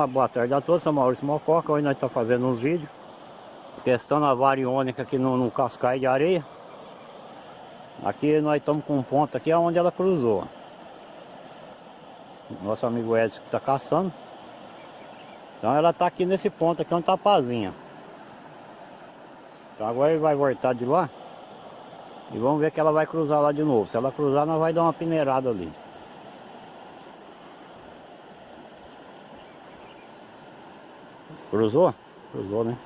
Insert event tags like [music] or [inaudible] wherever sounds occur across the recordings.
uma boa tarde a todos, sou Maurício Mococa, hoje nós estamos fazendo uns vídeos Testando a variônica aqui no, no de areia. Aqui nós estamos com um ponto aqui onde ela cruzou. Nosso amigo Edson que está caçando. Então ela está aqui nesse ponto aqui onde está a pazinha. Então agora ele vai voltar de lá E vamos ver que ela vai cruzar lá de novo. Se ela cruzar nós vai dar uma peneirada ali Cruzou? Cruzou, né?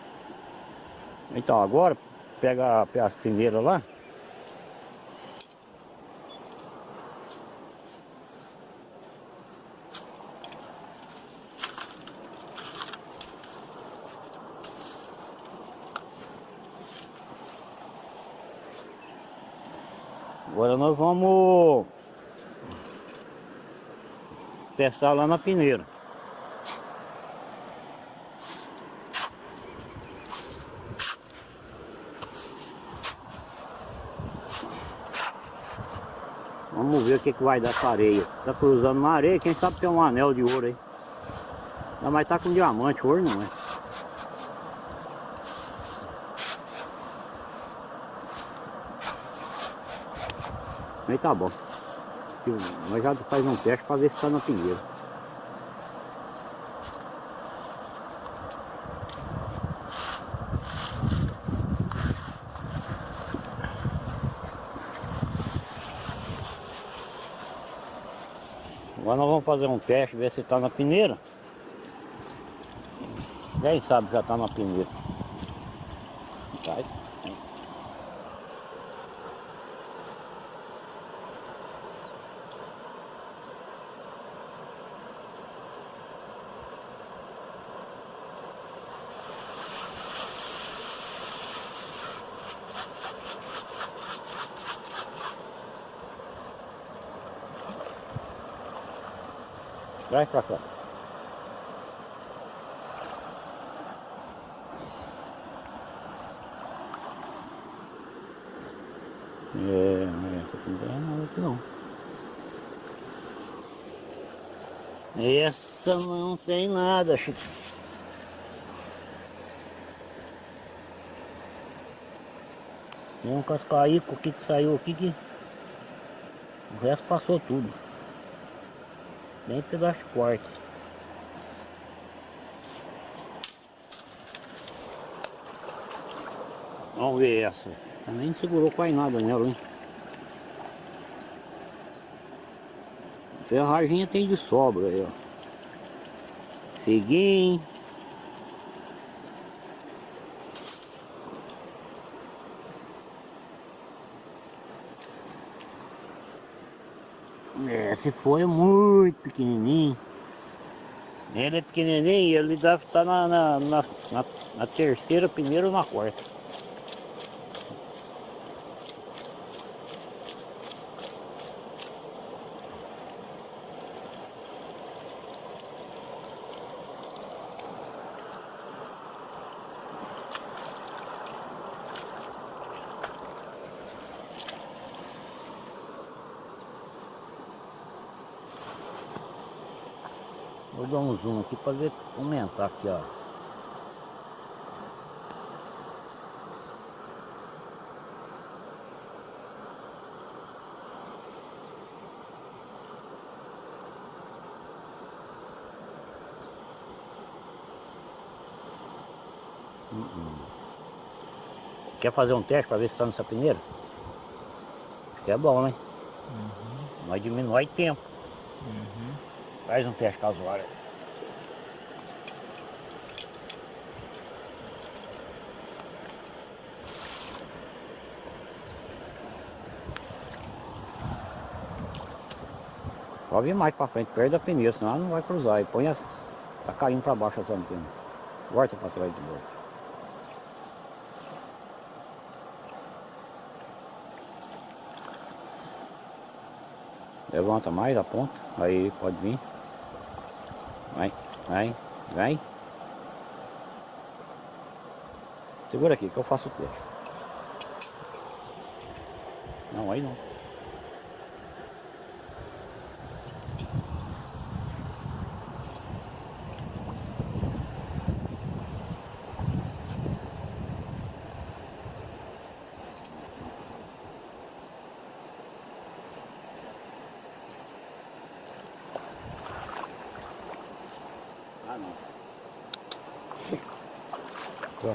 Então agora, pega, as peneiras lá. Agora nós vamos testar lá na peneira. Vamos ver o que, que vai dar essa areia. Tá cruzando na areia, quem sabe tem um anel de ouro aí. Mas tá com diamante, ouro não é. Aí tá bom. Nós já faz um teste para ver se tá na pinheira. Agora nós vamos fazer um teste, ver se está na peneira. Quem sabe já está na peneira. Vai. Traz pra cá. É, essa aqui não tem nada aqui não. Essa não tem nada, Chico. Tem um cascaico aqui que saiu aqui que o resto passou tudo. Nem pelas portas. Vamos ver essa. Também não segurou quase nada nela, hein? Ferraginha tem de sobra aí, ó. Figuinho. É, se foi muito pequenininho. Ele é pequenininho, ele deve estar na, na, na, na, na terceira, primeira ou na quarta. Vou dar ver aumentar aqui, ó. Hum, Quer fazer um teste para ver se está nessa peneira? Acho que é bom, né? Uhum. Mas diminui tempo. Uhum. Faz um teste casual. Só vir mais pra frente, perto da pneu, senão não vai cruzar. E põe as... Tá caindo pra baixo essa antena. Volta pra trás de novo. Levanta mais a ponta. Aí pode vir. Vai, vai, vai. Segura aqui que eu faço o teste. Não, aí não. Tá não.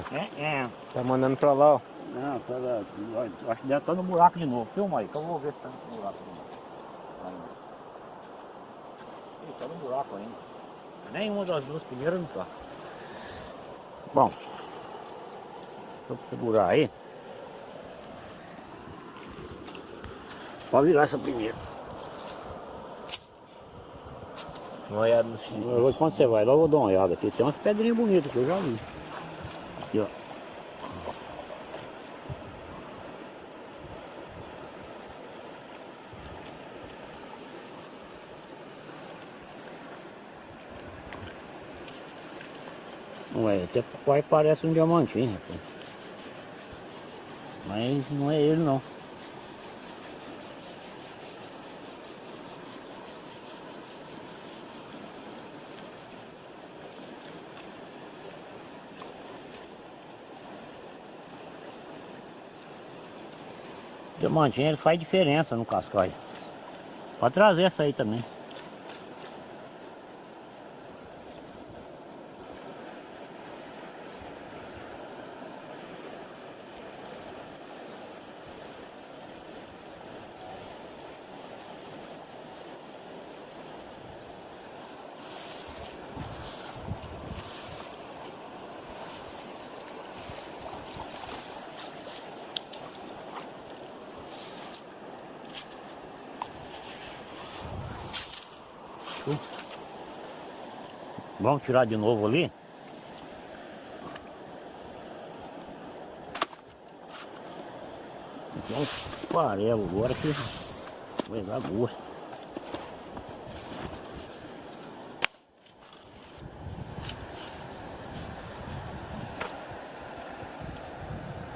Tá. É, é. Tá mandando pra lá, ó. Não, tá lá. Acho que deve estar no buraco de novo. Filma aí, que eu vou ver se tá no buraco de novo. Ih, tá no buraco ainda. Nenhuma das duas primeiras não tá. Bom. Vou segurar aí. Pode virar essa primeira. Uma olhada no X. Eu vou- Quando você vai lá, eu vou dar uma olhada aqui. Tem umas pedrinhas bonitas que eu já vi. Aqui, ó. Ué, até quase parece um diamantinho, rapaz. Mas não é ele não. Diamantinho ele faz diferença no cascalho. Pode trazer essa aí também. Vamos tirar de novo ali. Então, farelo agora que vai dar gosto.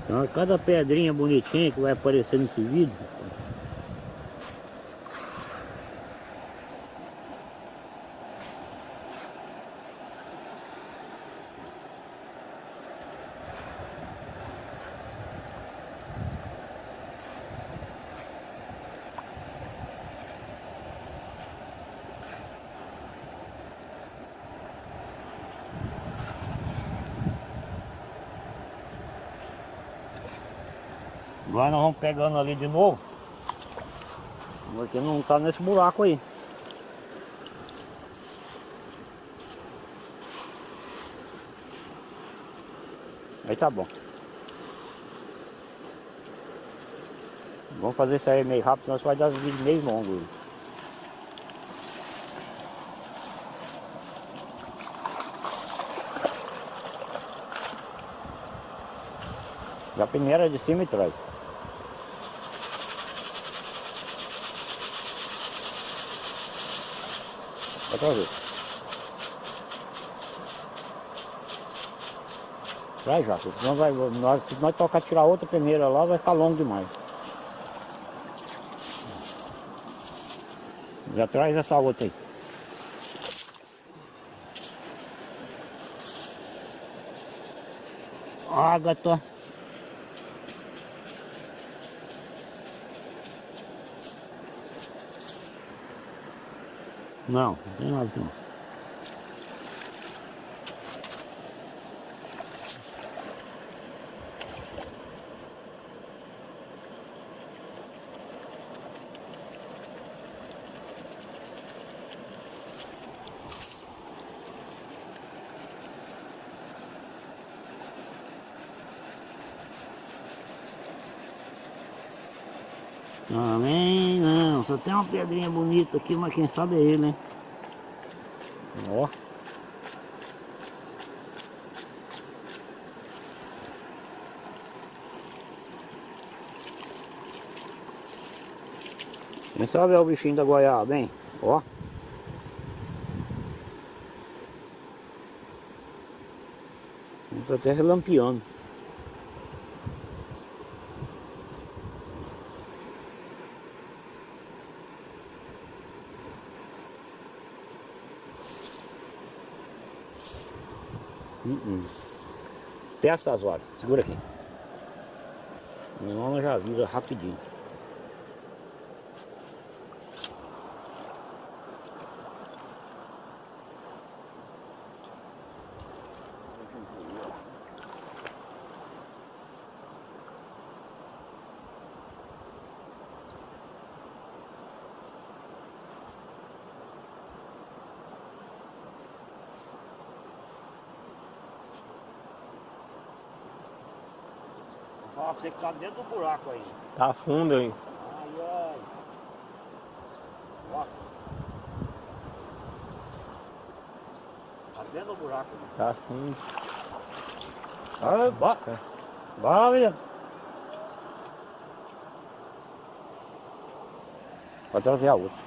Então, cada pedrinha bonitinha que vai aparecer nesse vídeo, Agora nós vamos pegando ali de novo. Porque não tá nesse buraco aí. Aí tá bom. Vamos fazer isso aí meio rápido, senão vai dar um vídeo meio longo. Já a primeira é de cima e trás. Outra vez. Vai já, senão vai, nós, se nós tocar tirar outra peneira lá, vai ficar longo demais. Já traz essa outra aí. Ágata. Não, não tem nada aqui não. Também não, só tem uma pedrinha bonita aqui, mas quem sabe é ele, hein? Ó. Quem sabe é o bichinho da goiaba, hein? Ó. Tá até relampeando. Uh -uh. Testa as horas, segura aqui. Meu nome já vira rapidinho. Você que tá dentro do buraco aí. Tá fundo aí. Ai, ai. Ó. Tá dentro do buraco. né? Tá fundo. Ai, bora. Bora, menino. Vou trazer a outra.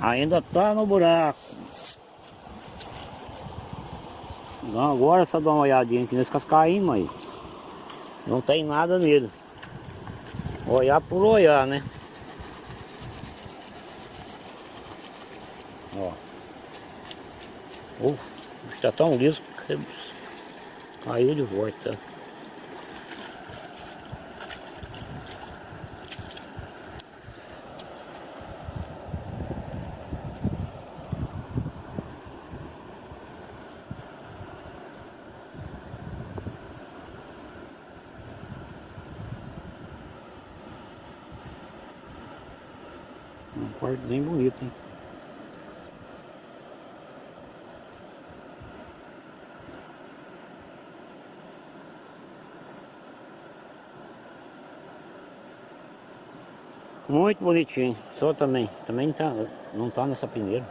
Ainda tá no buraco. Então agora só dar uma olhadinha aqui nesse cascaíno aí. Não tem nada nele. Olhar por olhar, né? Ó. Uf, está tão liso que caiu de volta. Um quartozinho bonito, hein? Muito bonitinho. Só também. Também tá, não tá nessa peneira.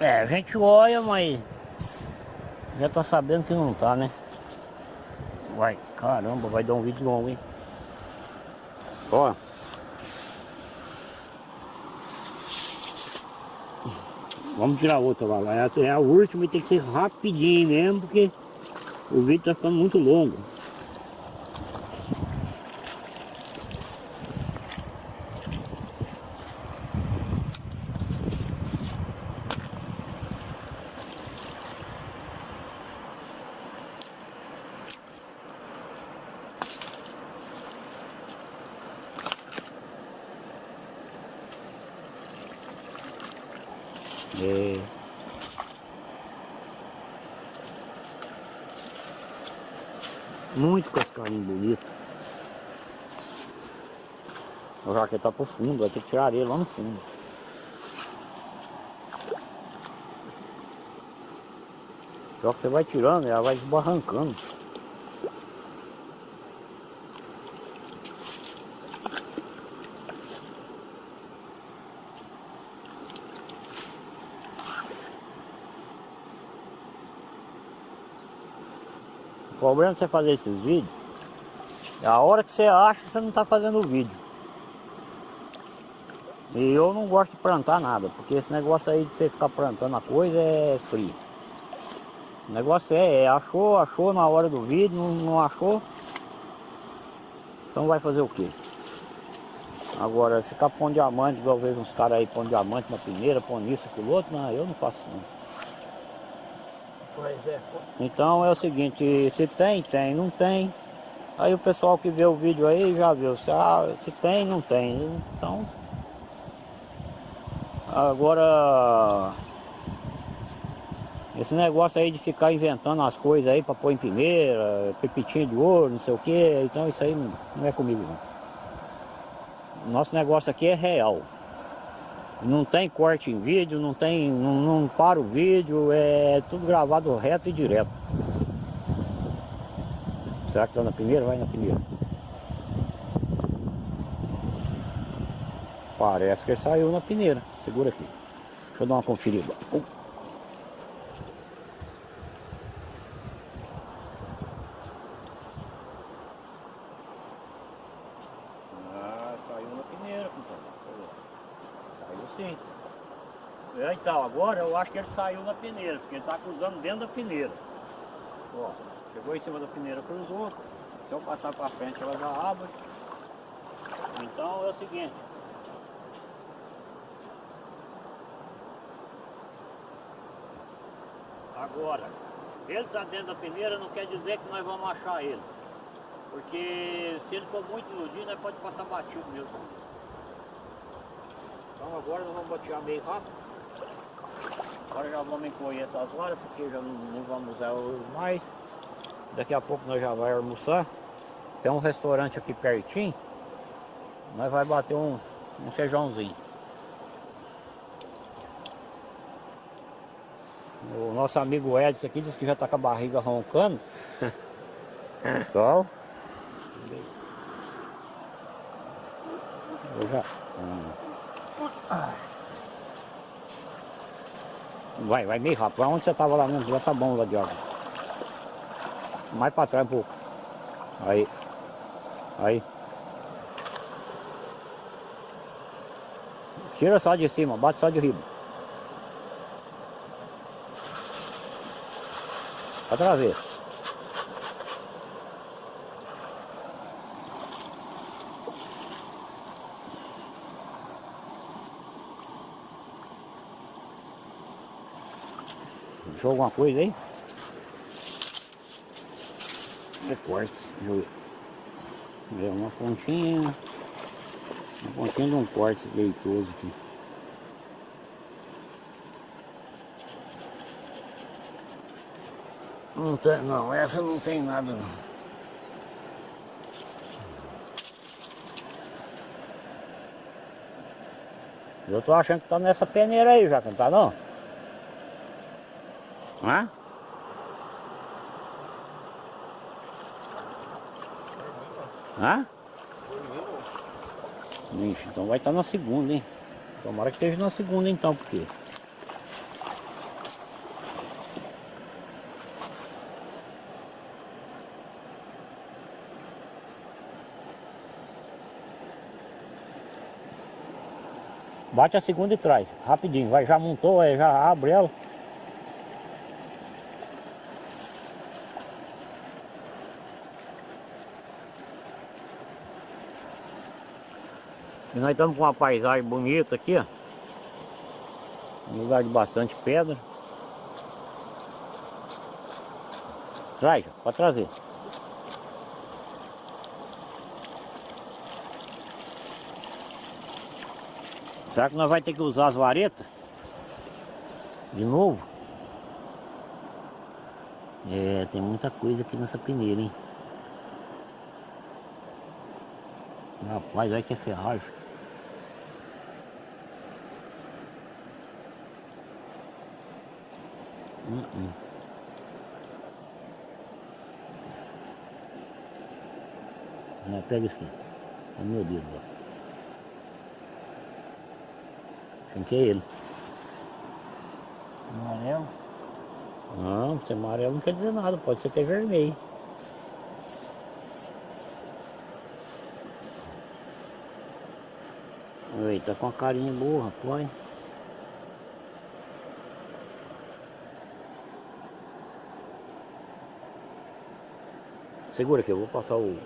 É, a gente olha, mas já tá sabendo que não tá, né? Vai, caramba, vai dar um vídeo longo, hein? Ó. Vamos tirar outra lá. É a- É a última e tem que ser rapidinho mesmo, porque o vídeo tá ficando muito longo. É. Muito cascarinho bonito. O jaqueta tá pro fundo, vai ter que tirar ele lá no fundo. Só que você vai tirando, ela vai desbarrancando. Problema de você fazer esses vídeos é a hora que você acha que você não está fazendo o vídeo. E eu não gosto de plantar nada, porque esse negócio aí de você ficar plantando a coisa é frio. O negócio é, é achou, achou na hora do vídeo, não, não achou, então vai fazer o quê? Agora, ficar pondo diamante, igual eu vejo uns caras aí pondo diamante na primeira, pondo isso, aquilo outro, não, eu não faço não. É. Então é o seguinte, se tem, tem, não tem. Aí o pessoal que vê o vídeo aí já viu, se, ah, se tem, não tem. Então, agora, esse negócio aí de ficar inventando as coisas aí para pôr em peneira, pepitinho de ouro, não sei o que, então isso aí não, não é comigo não. Nosso negócio aqui é real. Não tem corte em vídeo, não tem. não, não para o vídeo, é tudo gravado reto e direto. Será que tá na primeira? Vai na primeira. Parece que ele saiu na peneira. Segura aqui. Deixa eu dar uma conferida. Uh. Ah, saiu na peneira, compadre. Saiu sim. É, então, agora eu acho que ele saiu na peneira, porque ele está cruzando dentro da peneira. Ó, chegou em cima da peneira, cruzou. Se eu passar para frente, ela já abre. Então é o seguinte. Agora, ele está dentro da peneira não quer dizer que nós vamos achar ele. Porque se ele for muito iludido, nós pode passar batido mesmo. Então agora nós vamos batear meio rápido. Agora já vamos encolher essas varas, porque já não, não vamos usar mais. Daqui a pouco nós já vai almoçar. Tem um restaurante aqui pertinho. Nós vai bater um, um feijãozinho. O nosso amigo Edson aqui disse que já tá com a barriga roncando. [laughs] Então. Eu já. Hum. Vai, vai meio rápido. Onde você tava lá mesmo? Já tá bom lá de água. Mais pra trás um pouco. Aí. Aí. Tira só de cima, bate só de riba. Outra vez. Deixou alguma coisa aí? É corte. É uma pontinha. Uma pontinha de um corte leitoso aqui. Não tem, não, essa não tem nada não. Eu tô achando que tá nessa peneira aí já, não tá não? Hã? Hã? Ixi, então vai estar tá na segunda, hein? Tomara que esteja na segunda então, porque... Bate a segunda e traz, rapidinho, vai, já montou, já abre ela. E nós estamos com uma paisagem bonita aqui, ó. Um lugar de bastante pedra. Traz, pode trazer. Será que nós vamos ter que usar as varetas? De novo? É, tem muita coisa aqui nessa peneira, hein? Rapaz, olha que é ferragem. Uh -uh. Não, pega isso aqui. É meu dedo, ó. Quem que é ele? Amarelo? Não, se é amarelo não quer dizer nada, pode ser até vermelho. Oi, tá com a carinha boa, rapaz. Segura aqui, eu vou passar o...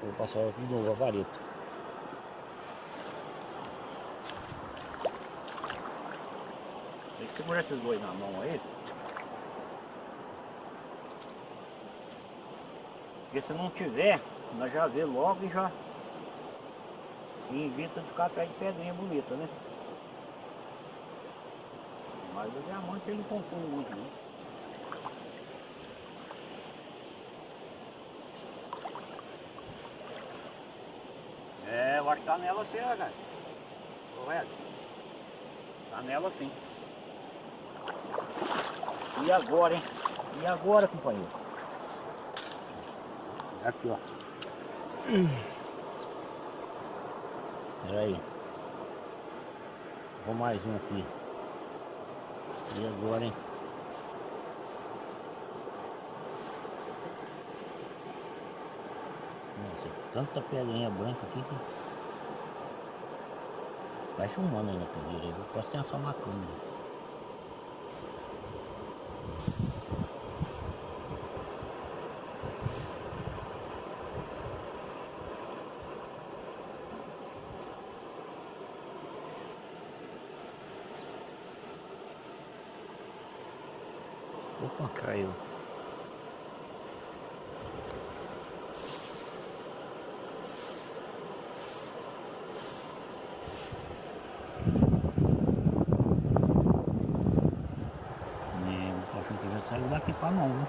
Vou passar de novo a vareta. Tem que segurar esses dois na mão aí. Porque se não tiver, nós já vê logo e já e evita de ficar atrás de pedrinha bonita, né? Mas o diamante ele confunde muito, né? Que tá nela sim, ó, cara. Correto. Tá nela sim. E agora, hein? E agora, companheiro? Aqui, ó. Pera aí. Vou mais um aqui. E agora, hein? Tanta pedrinha branca aqui que... Vai filmando aí na pedreira. Eu posso ter só uma câmera. Opa, caiu. É, o cachorro já saiu daqui pra mão, né?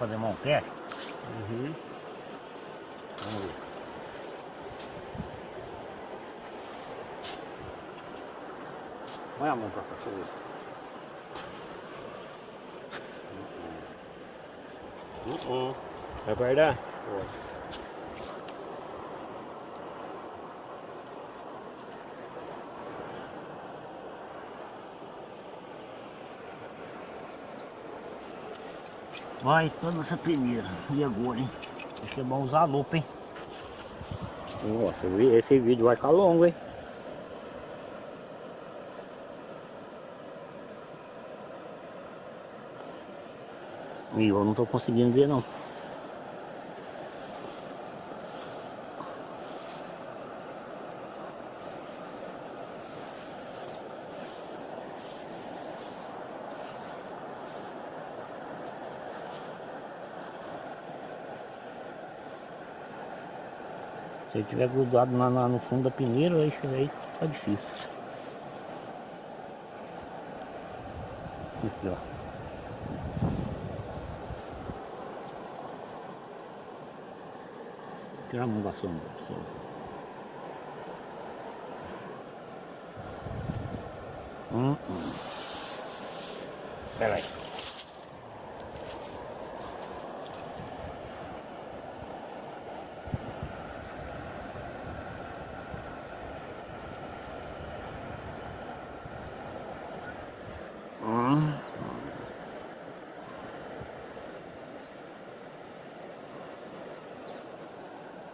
Fazer um teste? Uhum. Vamos ver. Põe a mão pra cá, deixa eu ver. Uh -uh. Vai guardar? Pode. Mas toda essa peneira. E agora, hein? Acho que é bom usar a lupa, hein? Nossa, esse vídeo vai ficar longo, hein? E eu não tô conseguindo ver não. Se ele tiver grudado na, na- no fundo da peneira, aí, aí fica difícil. Aqui, ó. Tirar a mão da sombra. pessoal. Hum, hum. Pera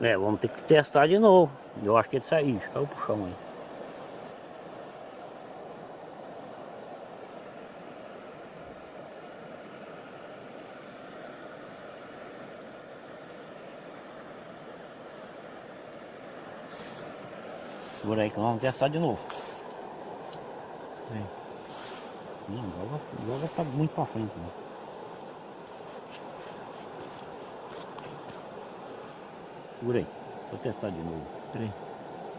É, vamos ter que testar de novo. Eu acho que ele saiu, caiu pro chão aí. Segura aí que nós vamos testar de novo. Não, joga, joga tá muito pra frente. Né? Segura aí, vou testar de novo. Peraí.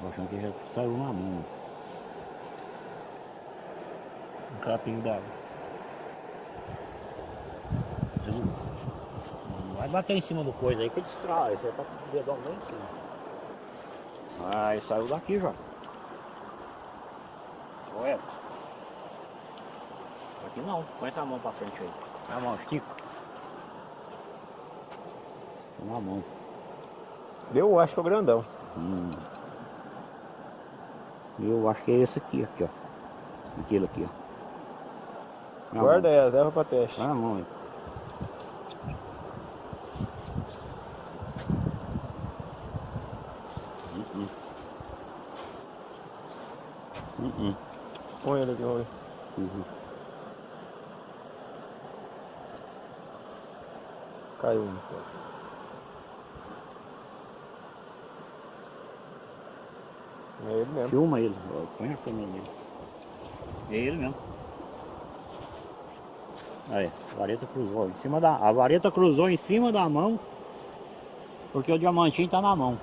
Tô achando que já saiu na mão. Um capinho d'água. Não, vai bater em cima do coisa aí que distrai, você tá com o dedão lá em cima. Aí saiu daqui já. Olha. Aqui não, põe essa mão pra frente aí. A mão, estica. Na mão. Eu acho que é o grandão. Hum. Eu acho que é esse aqui, aqui, ó. Aquele aqui, ó. Guarda ela, leva pra teste. Põe a mão aí. Hum, hum. Hum, hum. Põe ele aqui, vamos ver. Uhum. Caiu um. É ele mesmo. Filma ele, põe a câmera nele. É ele mesmo. Aí, a vareta cruzou em cima da. A vareta cruzou em cima da mão. Porque o diamantinho tá na mão.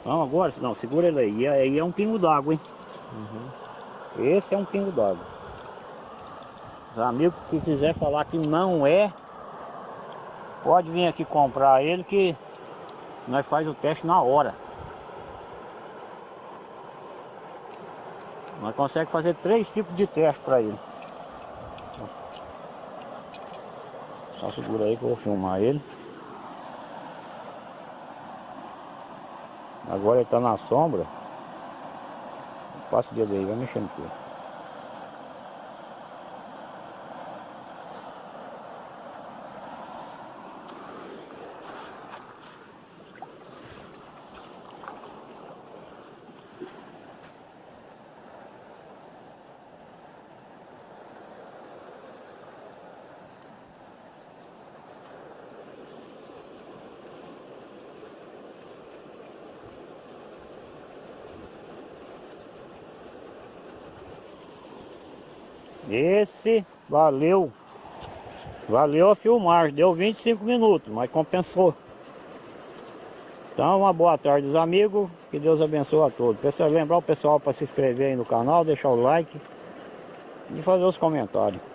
Então agora, não, segura ele aí. E aí é um pingo d'água, hein? Uhum. Esse é um pingo d'água. Os amigos que quiser falar que não é, pode vir aqui comprar ele que nós faz o teste na hora. Nós consegue fazer três tipos de teste para ele. Só segura aí que eu vou filmar ele. Agora ele está na sombra. Passa o dedo aí, vai mexendo aqui. Esse valeu. Valeu a filmar. Deu 25 minutos, mas compensou. Então, uma boa tarde, os amigos. Que Deus abençoe a todos. Pessoal, lembrar o pessoal para se inscrever aí no canal, deixar o like e fazer os comentários.